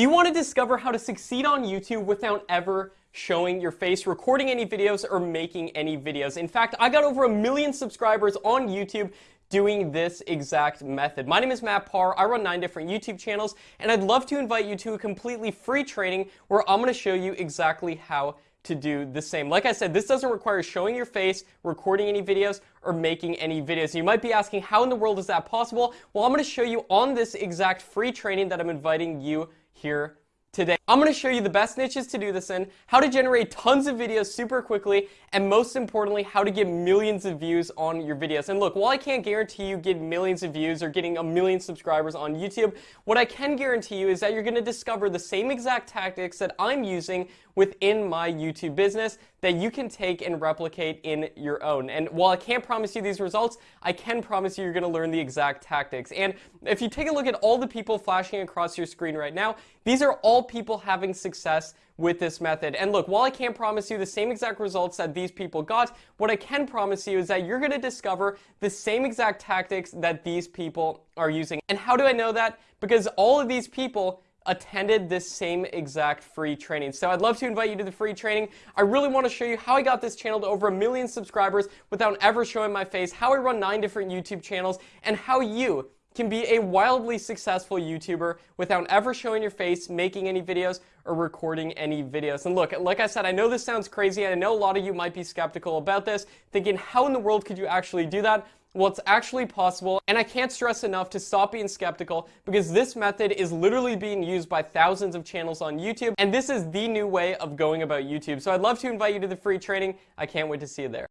Do you want to discover how to succeed on YouTube without ever showing your face, recording any videos, or making any videos? In fact, I got over a million subscribers on YouTube doing this exact method. My name is Matt Par. I run nine different YouTube channels, and I'd love to invite you to a completely free training where I'm going to show you exactly how to do the same. Like I said, this doesn't require showing your face, recording any videos, or making any videos. You might be asking, how in the world is that possible? Well, I'm going to show you on this exact free training that I'm inviting you here today. I'm going to show you the best niches to do this in, how to generate tons of videos super quickly, and most importantly, how to get millions of views on your videos. And look, while I can't guarantee you get millions of views or getting a million subscribers on YouTube, what I can guarantee you is that you're going to discover the same exact tactics that I'm using within my YouTube business that you can take and replicate in your own. And while I can't promise you these results, I can promise you you're going to learn the exact tactics. And if you take a look at all the people flashing across your screen right now, these are all people having success with this method. And look, while I can't promise you the same exact results that these people got, what I can promise you is that you're going to discover the same exact tactics that these people are using. And how do I know that? Because all of these people attended this same exact free training. So I'd love to invite you to the free training. I really want to show you how I got this channel to over a million subscribers without ever showing my face, how I run nine different YouTube channels, and how you can be a wildly successful YouTuber without ever showing your face, making any videos, or recording any videos. And look, like I said, I know this sounds crazy, and I know a lot of you might be skeptical about this, thinking, how in the world could you actually do that? Well, it's actually possible, and I can't stress enough to stop being skeptical because this method is literally being used by thousands of channels on YouTube, and this is the new way of going about YouTube. So I'd love to invite you to the free training. I can't wait to see you there.